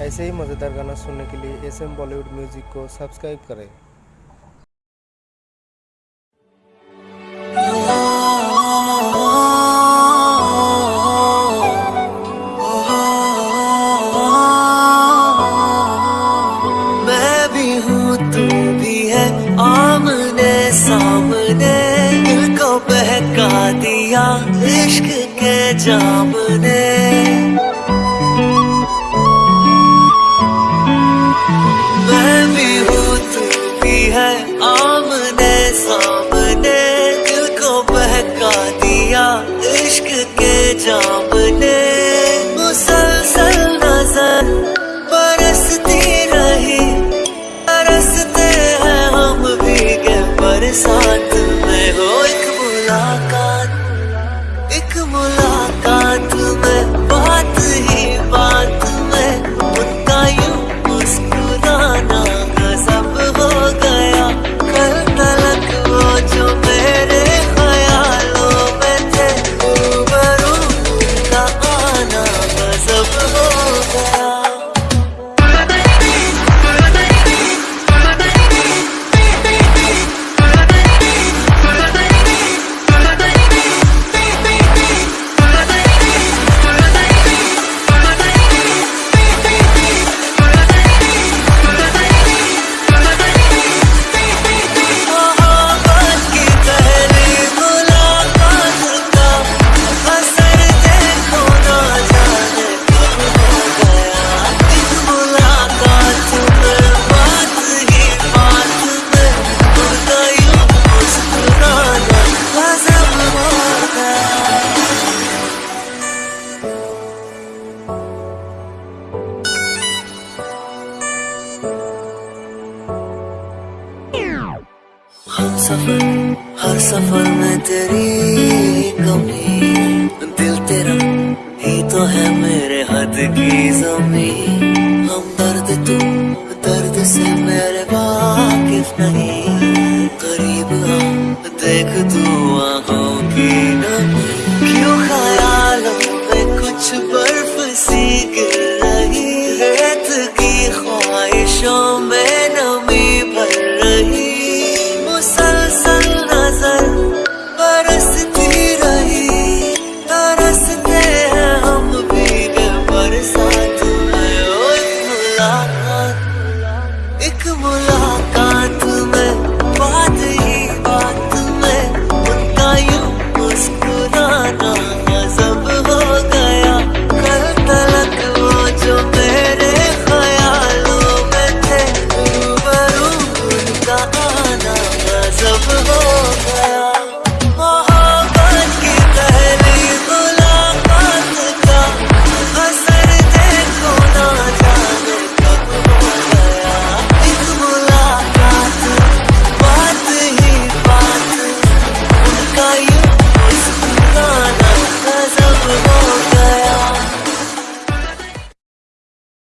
ऐसे ही मज़ेदार गाना सुनने के लिए एस एम बॉलीवुड म्यूज़िक को सब्सक्राइब करें। मैं भी हूँ तू भी है दिया, इश्क के जाम ने भीगे बरसात हम सफ़र, हर सफ़र में तेरी कमी। दिल तेरा ही तो है मेरे हद की जमी हम दर्द तू दर्द से मेरे वाकिफ नहीं। करीब देख तू आँखों की नमी। क्यों ख्यालों में कुछ बर्फ़ सी गिर रही रेत की ख्वाहिशों मुलाकात एक मुलाकात